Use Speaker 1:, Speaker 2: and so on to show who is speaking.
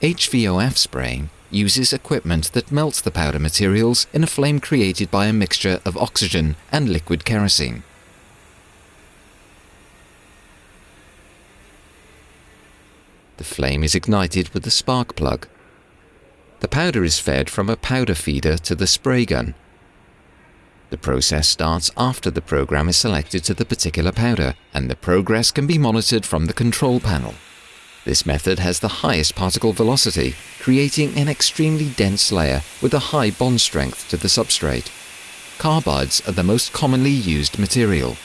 Speaker 1: HVOF spraying uses equipment that melts the powder materials in a flame created by a mixture of oxygen and liquid kerosene. The flame is ignited with the spark plug. The powder is fed from a powder feeder to the spray gun. The process starts after the program is selected to the particular powder, and the progress can be monitored from the control panel. This method has the highest particle velocity, creating an extremely dense layer with a high bond strength to the substrate. Carbides are the most commonly used material.